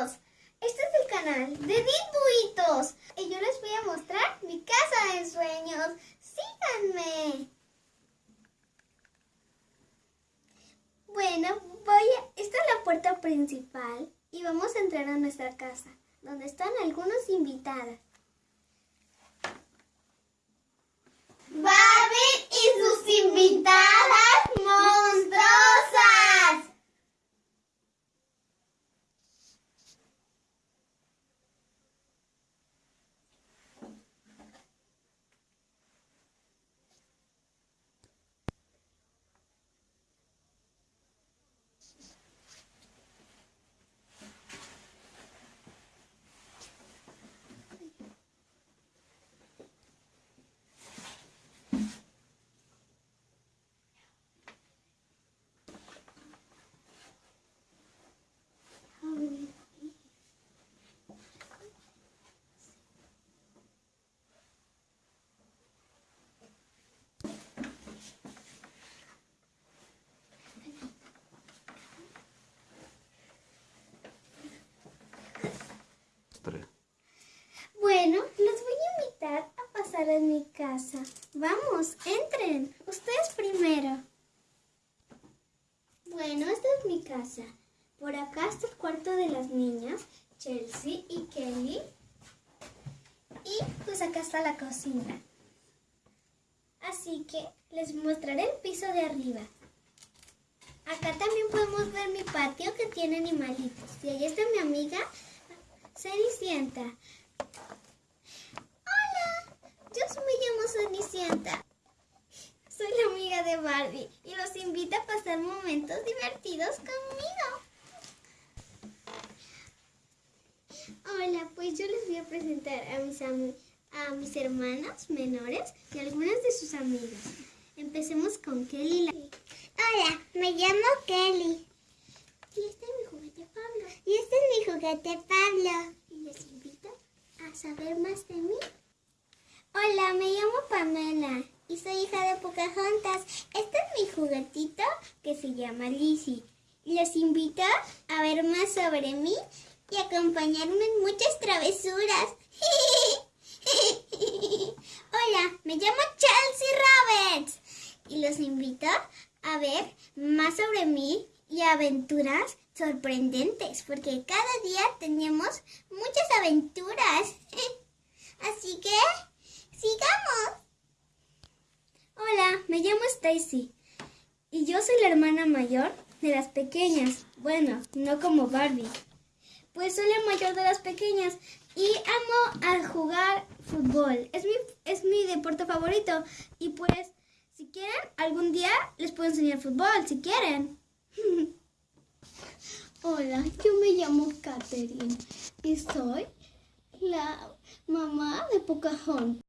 Este es el canal de Edith Buitos. Y yo les voy a mostrar mi casa de sueños. Síganme. Bueno, voy a... Esta es la puerta principal y vamos a entrar a nuestra casa, donde están algunos invitados. Barbie y sus invitadas monstruosas. Bueno, los voy a invitar a pasar en mi casa. Vamos, entren. Ustedes primero. Bueno, esta es mi casa. Por acá está el cuarto de las niñas, Chelsea y Kelly. Y pues acá está la cocina. Así que les mostraré el piso de arriba. Acá también podemos ver mi patio que tiene animalitos. Y ahí está mi amiga Cenicienta. Hola, yo me llamo Cenicienta. Soy la amiga de Barbie y los invito a pasar momentos divertidos conmigo. Hola, pues yo les voy a presentar a mis, a mis hermanos menores y algunas de sus amigas. Empecemos con Kelly. la- Hola, me llamo Kelly. Y este es mi juguete Pablo. Y este es mi juguete Pablo. Y les invito a saber más de mí. Hola, me llamo Pamela y soy hija de Pocahontas. Este es mi juguetito que se llama Lizzie. Los invito a ver más sobre mí y acompañarme en muchas travesuras. Hola, me llamo Chelsea Roberts y los invito a ver más sobre mí y aventuras sorprendentes, porque cada día tenemos muchas aventuras. Así que, sigamos. Hola, me llamo Stacy y yo soy la hermana mayor de las pequeñas. Bueno, no como Barbie. Pues soy la mayor de las pequeñas y amo a jugar fútbol. Es mi, es mi deporte favorito y pues si quieren, algún día les puedo enseñar fútbol, si quieren. Hola, yo me llamo Katherine y soy la mamá de Pocahontas.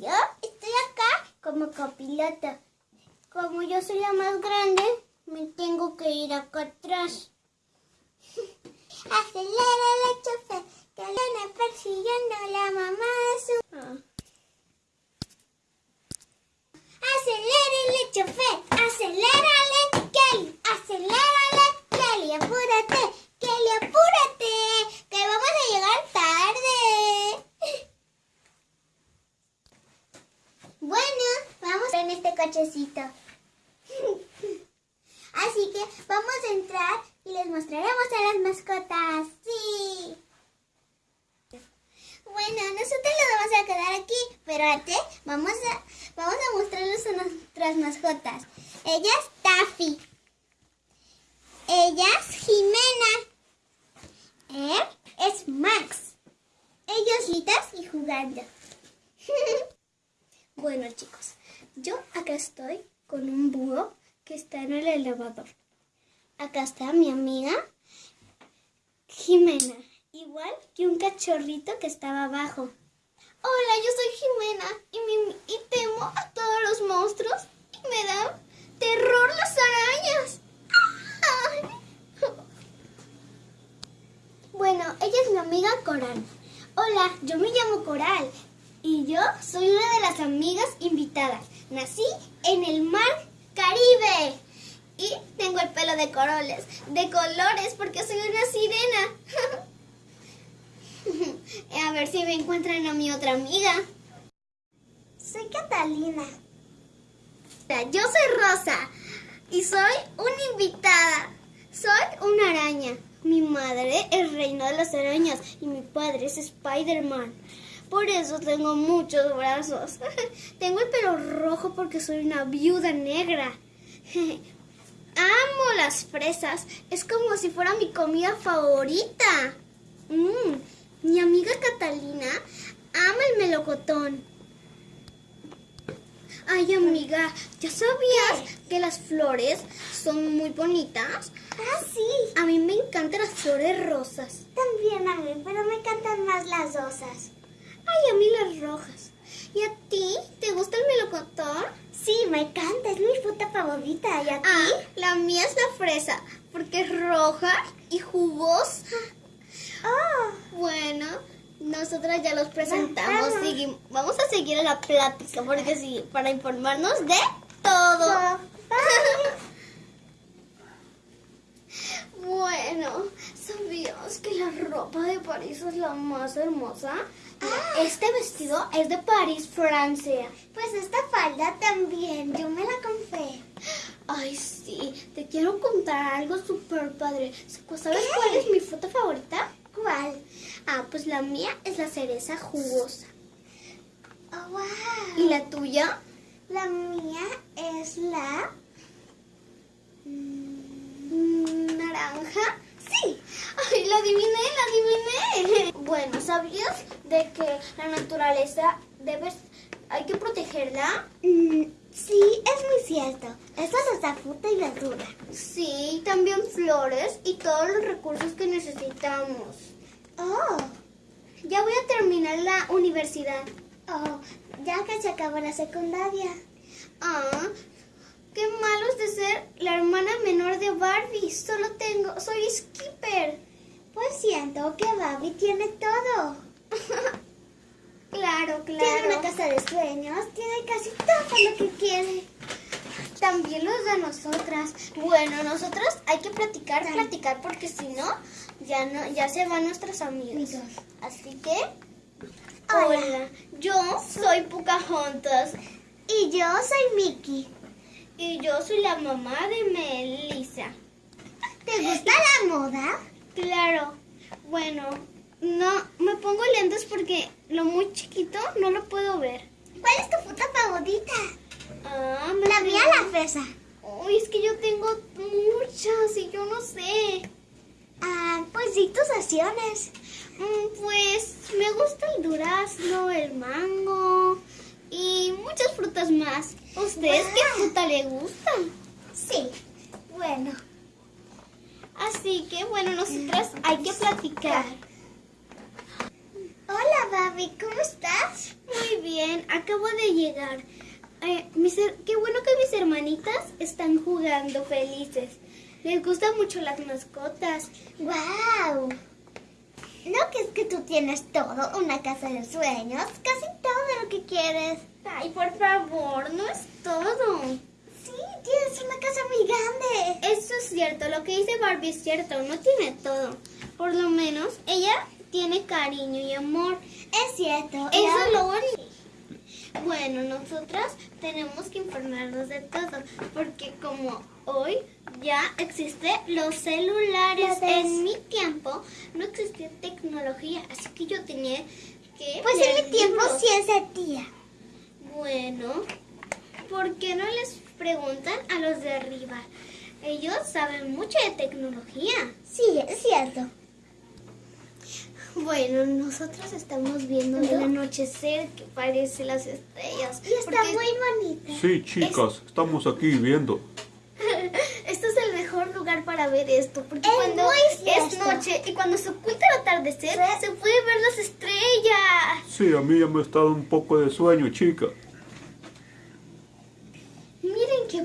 Yo estoy acá como copiloto. Como yo soy la más grande, me tengo que ir acá atrás. Acelera el chofer, que viene persiguiendo a la mamá de su... Ah. Acelérale, chofer, acelérale, Kelly, acelérale, Kelly, apúrate, Kelly, apúrate, que vamos a llegar tarde. Bueno, vamos en este cochecito. Así que vamos a entrar y les mostraremos a las mascotas. Sí. Bueno, nosotros nos vamos a quedar aquí, pero antes vamos a, vamos a mostrarles a nuestras Ella es Taffy. Ella es Jimena. Él es Max. Ellos litas y jugando. Bueno chicos, yo acá estoy con un búho que está en el elevador. Acá está mi amiga Jimena, igual que un cachorrito que estaba abajo. Hola, yo soy Jimena y, y temo a todos los monstruos y me dan terror las arañas. Ay. Bueno, ella es mi amiga Coral. Hola, yo me llamo Coral y yo soy una de las amigas invitadas. Nací en el mar Caribe y tengo el pelo de coroles, de colores porque soy una sirena. a ver si me encuentran a mi otra amiga. Soy Catalina. Yo soy Rosa y soy una invitada. Soy una araña. Mi madre es reina de las arañas y mi padre es Spider-Man. Por eso tengo muchos brazos. tengo el pelo rojo porque soy una viuda negra. Amo las fresas. Es como si fuera mi comida favorita. Mm, Mi amiga Catalina ama el melocotón. Ay, amiga, ¿ya sabías que las flores son muy bonitas? Ah, sí. A mí me encantan las flores rosas. También a mí, pero me encantan más las rosas. Ay, a mí las rojas. ¿Y a ti? ¿Te gusta el melocotón? Sí, me encanta, es mi fruta favorita. ¿Y a ti? Ah, la mía es la fresa, porque es roja y jugosa. Oh, Bueno, nosotras ya los presentamos. Vamos a seguir a la plática, porque sí, para informarnos de todo. Bueno, ¿sabías que la ropa de París es la más hermosa? Ah. Este vestido es de París, Francia. pues esta falda también, yo me la compré. Ay, sí, te quiero contar algo súper padre. ¿Sabes ¿Qué? cuál es mi fruta favorita? ¿Cuál? Ah, pues la mía es la cereza jugosa. Oh, wow. ¿Y la tuya? La mía es la... Mm, ¿Naranja? Ay, la adiviné, la adiviné. Bueno, ¿sabías de que la naturaleza debes, hay que protegerla? Mm, sí, es muy cierto. Eso nos da fruta y verdura. Sí, también flores y todos los recursos que necesitamos. Oh, Ya voy a terminar la universidad. oh, ya que se acabó la secundaria. Ah, qué malo es de ser la hermana menor de Barbie. Solo tengo, soy Skipper. Pues siento que Barbie tiene todo. Claro, Tiene una claro. casa de sueños, tiene casi todo lo que quiere. También los de nosotras. Bueno, nosotras hay que platicar, platicar, porque si no, ya no, ya se van nuestros amigos. Amigos. Así que, Hola. hola, yo soy Pocahontas Y yo soy Mickey. y yo soy la mamá de Melissa. ¿Te gusta la moda? Claro, bueno, no, me pongo lentes porque lo muy chiquito no lo puedo ver. ¿Cuál es tu fruta favorita? Ah, me La mía, la fresa. Uy, es que yo tengo muchas y yo no sé. Ah, pues di tus acciones. Mm, Pues me gusta el durazno, el mango y muchas frutas más. ¿Ustedes qué Wow. fruta le gustan? Sí. Bueno. Así que bueno, nosotras hay que platicar. Hola, Barbie, ¿cómo estás? Muy bien, acabo de llegar. Eh, mis qué bueno que mis hermanitas están jugando felices. Les gustan mucho las mascotas. ¡Wow! ¿No que es que tú tienes todo? Una casa de sueños, casi todo lo que quieres. Ay, por favor, no es todo. Sí, tienes una casa muy grande. Eso es cierto, lo que dice Barbie es cierto, no tiene todo. Por lo menos ella tiene cariño y amor. Es cierto. Eso es lo bonito. Bueno, nosotras tenemos que informarnos de todo, porque como hoy ya existen los celulares, en mi tiempo no existía tecnología, así que yo tenía que... Pues en mi tiempo sí existía. Bueno, ¿por qué no les preguntan a los de arriba? Ellos saben mucho de tecnología. Sí, es cierto. Bueno, nosotros estamos viendo el anochecer que parece las estrellas. Y está porque muy bonita. Sí, chicas, estamos aquí viendo. Este es el mejor lugar para ver esto, porque Es cuando es noche y cuando se oculta el atardecer, se puede ver las estrellas. Sí, a mí ya me está dando un poco de sueño, chica. Miren qué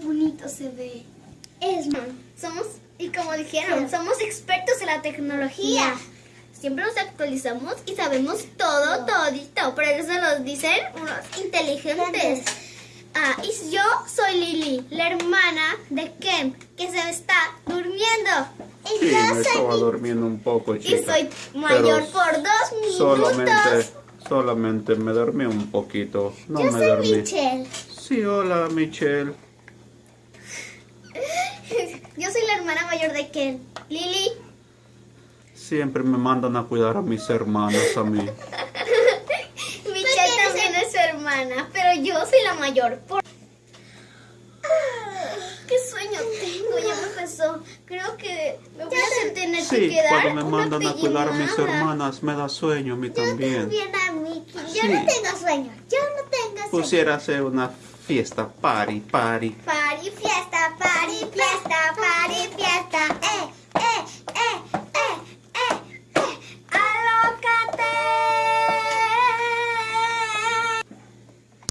bonito se ve. Es somos y como dijeron, Sí. somos expertos en la tecnología. siempre nos actualizamos y sabemos todo, todito. Por eso nos dicen unos inteligentes. Ah, y yo soy Lili, la hermana de Ken, que se está durmiendo. Y Sí, yo me soy estaba mi- durmiendo un poco, Y chica. soy mayor por dos minutos. Solamente, solamente me dormí un poquito. No yo me soy dormí. Michelle. Sí, hola, Michelle. Yo soy la hermana mayor de Ken. Lili, Siempre me mandan a cuidar a mis hermanas a mí. Michelle también es su hermana, pero yo soy la mayor. Por... Ah, ¿Qué sueño tengo? Ya me empezó. Creo que me voy a tener que Sí, quedar cuando me una mandan a cuidar a mis hermanas me da sueño a mí también. Bien a Mickey. Yo Sí. no tengo sueño. Yo no tengo sueño. Pusiera hacer una fiesta, party, party. Party, fiesta, fiesta, party, fiesta. Eh, eh, eh, eh, eh, eh. ¡Alócate!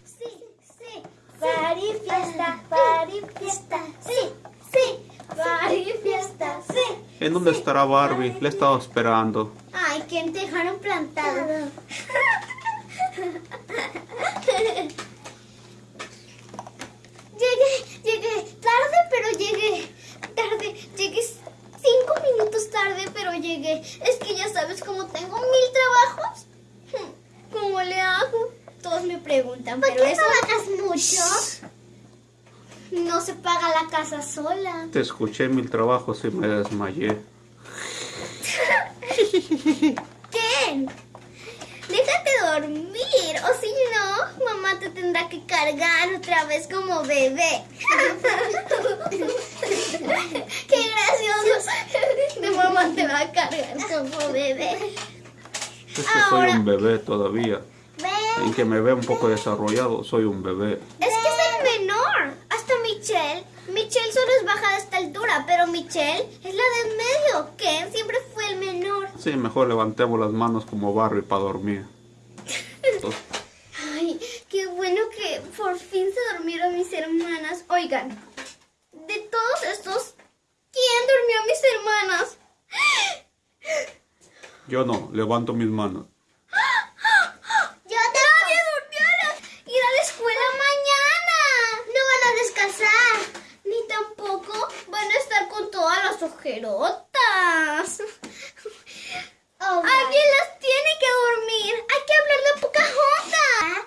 Sí, sí. Party, fiesta, party, fiesta. Sí, sí. Party, fiesta, sí. ¿En dónde estará Barbie? Le he estado esperando. Ay, ¿quién te dejaron plantado? Llegué, llegué tarde, pero llegué. Tarde, llegué cinco minutos tarde, pero llegué. Es que ya sabes, como tengo mil trabajos, hmm, ¿cómo le hago? Todos me preguntan, ¿Por pero qué eso trabajas mucho? no se paga la casa sola. Te escuché mil trabajos y me desmayé. ¿Qué? Déjate dormir, o si no, mamá te tendrá que cargar otra vez como bebé. ¡Qué gracioso! De mamá te va a cargar como bebé. Es que soy Ahora- un bebé todavía. Ven. En que me vea un poco desarrollado, soy un bebé. Es que es el menor. Hasta Michelle. Michelle solo es baja de esta altura, pero Michelle es la de en medio. Ken siempre fue el menor. Sí, mejor levantemos las manos como Barbie para dormir. Entonces, Ay, qué bueno que por fin se durmieron mis hermanas. Oigan, de todos estos, ¿quién durmió a mis hermanas? yo no, levanto mis manos. Te ¡Nadie durmió a la- ir a la escuela mañana! No van a descansar. Ni tampoco van a estar con todas las ojerotas. Alguien las tiene que dormir. Hay que hablarle a Pocahontas.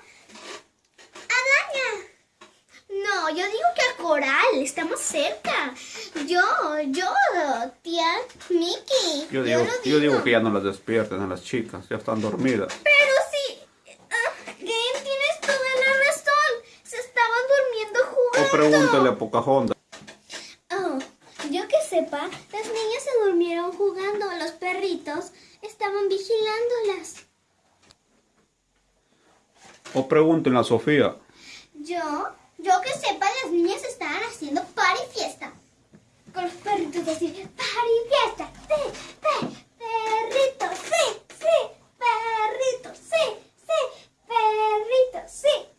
Araña. No, yo digo que a Coral, estamos cerca. Yo, yo, tía Mickey. Yo digo, yo digo que ya no las despierten a las chicas, ya están dormidas. Pero sí, ah, Game, tienes toda la razón. Se estaban durmiendo O jugando. pregúntale a Pocahontas. Las niñas se durmieron jugando. Los perritos estaban vigilándolas. O pregúntenle a Sofía. Yo, yo que sepa, las niñas estaban haciendo party fiesta. Con los perritos así, party fiesta. Sí, sí, perritos, sí, sí, perritos, sí, sí, sí, sí.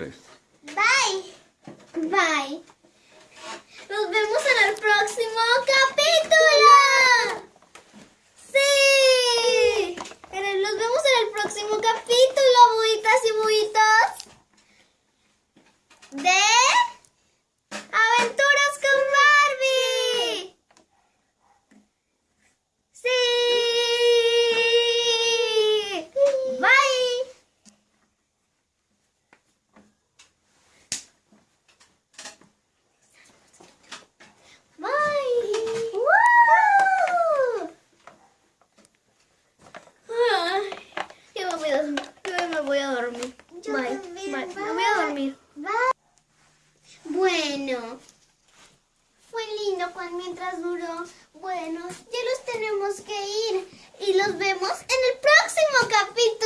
3. En el próximo capítulo